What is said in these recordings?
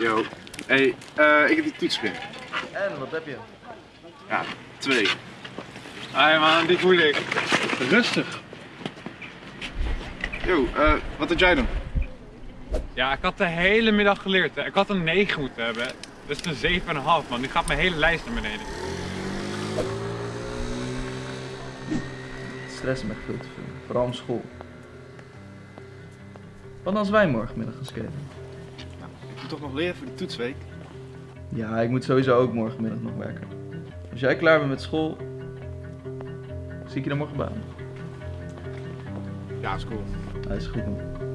Yo, hey, eh, ik heb die toetspin. En, wat heb je? Ja, twee. Hé man, die voel ik. Rustig. Yo, eh, wat had jij dan? Ja, ik had de hele middag geleerd. Hè. Ik had een 9 moeten hebben. Dat is een 7,5 man. Nu gaat mijn hele lijst naar beneden. Stress me echt veel te veel. Vooral om school. Wat als wij morgenmiddag gaan skaten? Toch nog leren voor die toetsweek? Ja, ik moet sowieso ook morgenmiddag nog werken. Als jij klaar bent met school, zie ik je dan morgen baan. Ja, is cool. Hij is goed man.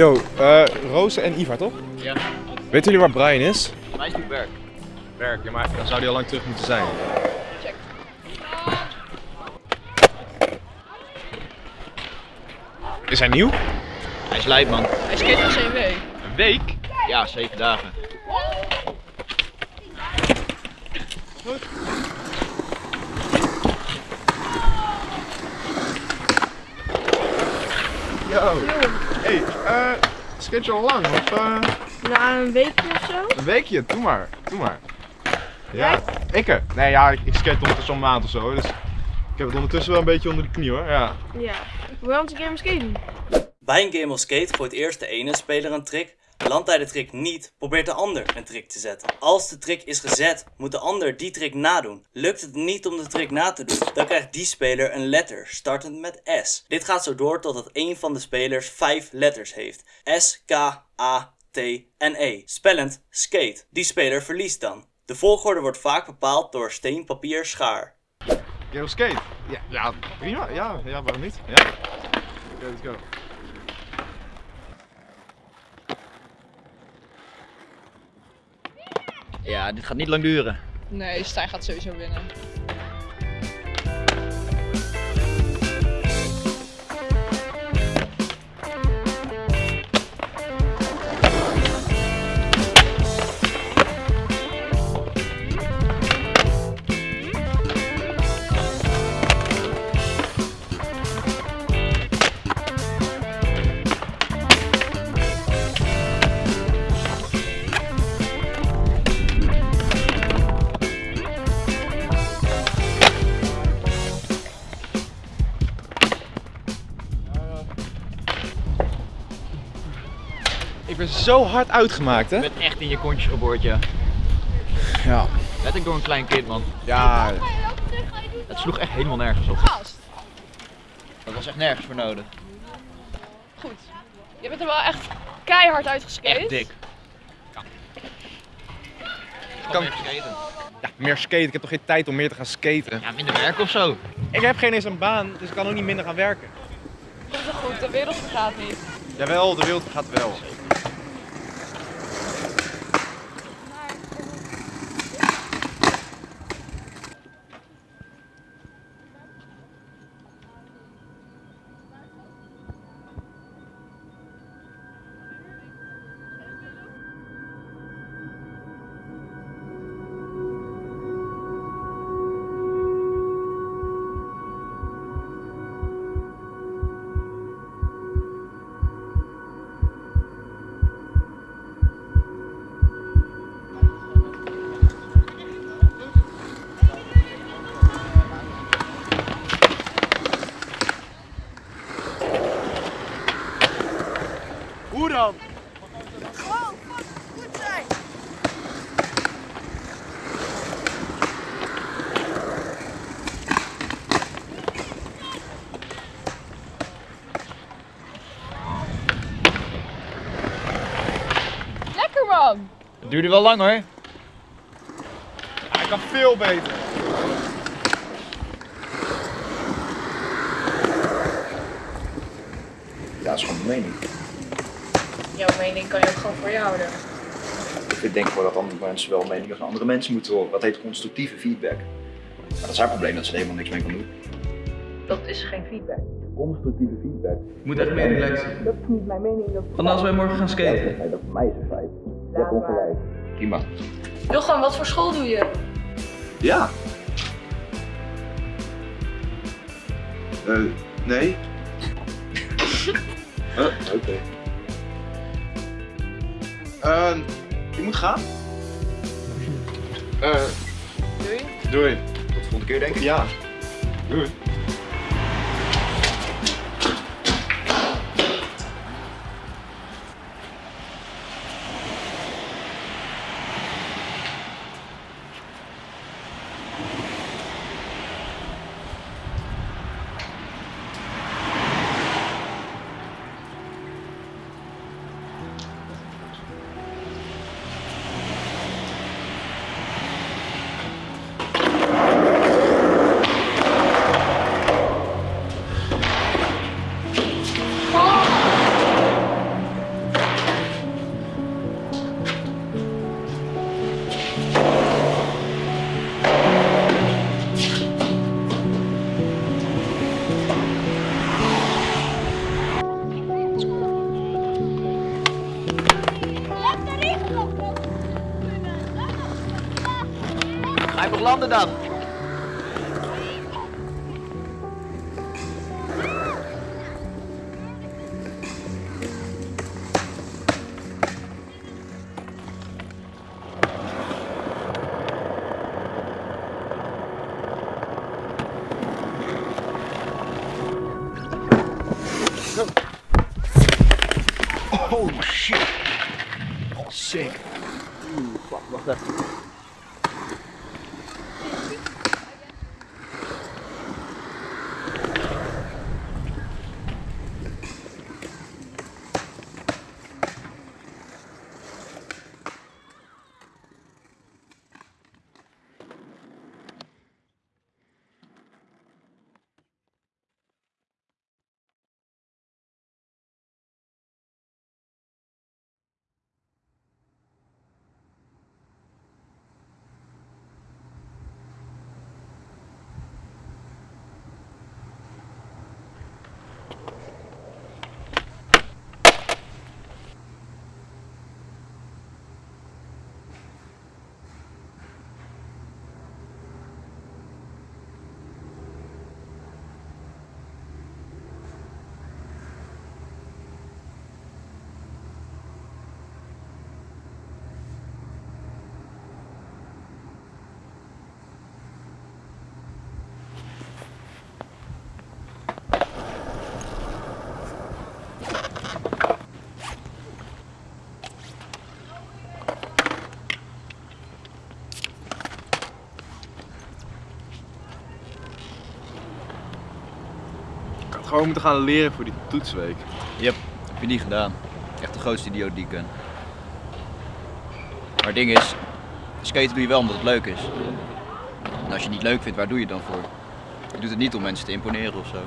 Yo, eh Roze en Ivar toch? Ja. Weten jullie waar Brian is? Mij is werk. Werk, ja, maar dan zou hij al lang terug moeten zijn. Check. Is hij nieuw? Hij is lijp man. Hij skate al zijn week. Een week? Ja, zeven dagen. Yo. Eh, skate je al lang? Of, eh, Na een weekje of zo? een weekje? Doe maar, doe maar. Ja, ik er. Nee, ja, ik, ik skate ondertussen al een maand of zo, dus ik heb het ondertussen wel een beetje onder de knie hoor, ja. Ja. Waarom een keer skaten? Bij een game of skate gooit eerst de ene speler een trick. Landt hij de trick niet, probeert de ander een trick te zetten. Als de trick is gezet, moet de ander die trick nadoen. Lukt het niet om de trick na te doen, dan krijgt die speler een letter, startend met S. Dit gaat zo door totdat een van de spelers vijf letters heeft. S, K, A, T en E. Spellend skate. Die speler verliest dan. De volgorde wordt vaak bepaald door steen, papier, schaar. Yo, skate. Ja, ja, prima. Ja, ja, waarom niet? Ja. Oké, let's go. Ja, dit gaat niet lang duren. Nee, Stijn gaat sowieso winnen. Zo hard uitgemaakt, Je hè? bent echt in je kontje geboord, ja. Ja. Letterlijk door een klein kind, man. Ja, Het sloeg echt helemaal nergens op. Gast. Dat was echt nergens voor nodig. Goed. Je bent er wel echt keihard uitgeskate. Echt dik. Kan- Kan skaten. ja, meer skaten. Ik heb toch geen tijd om meer te gaan skaten? Ja, minder werk of zo. Ik heb geen eens een baan, dus ik kan ook niet minder gaan werken. Komt wel goed, de wereld vergaat niet. Jawel, de wereld gaat wel. Duurde wel lang hoor. Hij kan veel beter. Ja, dat is gewoon mijn mening. Jouw mening kan je ook gewoon voor je houden. vind denk ik wel dat andere mensen wel meningen van andere mensen moeten horen. Dat heet constructieve feedback. Maar dat is haar probleem dat ze er helemaal niks mee kan doen. Dat is geen feedback. Constructieve feedback. Ik moet echt meer relaxen. Dat is niet mijn mening. Dat Van als wij morgen gaan skaten. Dat voor mij is een feit. Je hebt ongelijk. Prima. Jochem, wat voor school doe je? Ja. Eh, nee. Eh, Oké. Eh, je moet gaan. Eh, Doei. doei. Tot de volgende keer denk ik. Ja. Doei. Landen dan? Gewoon moeten gaan leren voor die toetsweek. Yep, heb je niet gedaan. Echt de grootste idioot die ik ken. Maar het ding is, skaten doe je wel omdat het leuk is. En als je het niet leuk vindt, waar doe je het dan voor? Je doet het niet om mensen te imponeren of zo.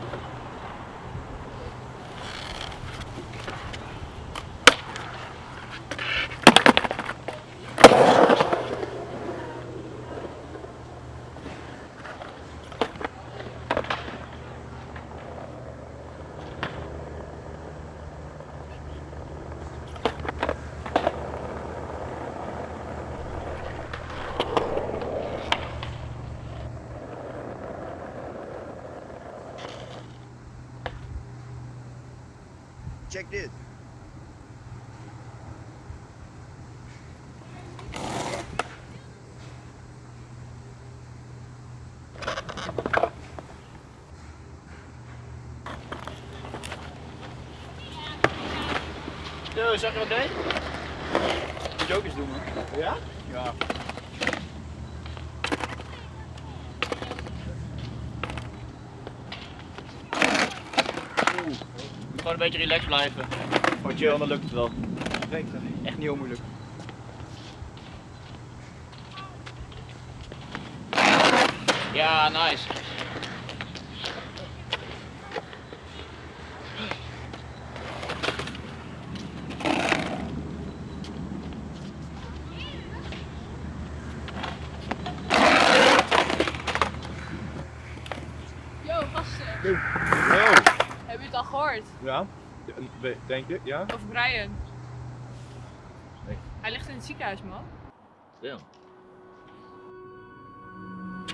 Check dit. Yo, zeg je wat deed? Moet je ook eens doen, man. Ja? Ja. Gewoon een beetje relaxed blijven. Gewoon chill, dan lukt het wel. Echt niet heel moeilijk. Ja, nice. gasten. Oh, Al gehoord? ja. Denk je? Ja? Over Brian? Nee. Hij ligt in het ziekenhuis, man.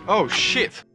Oh shit.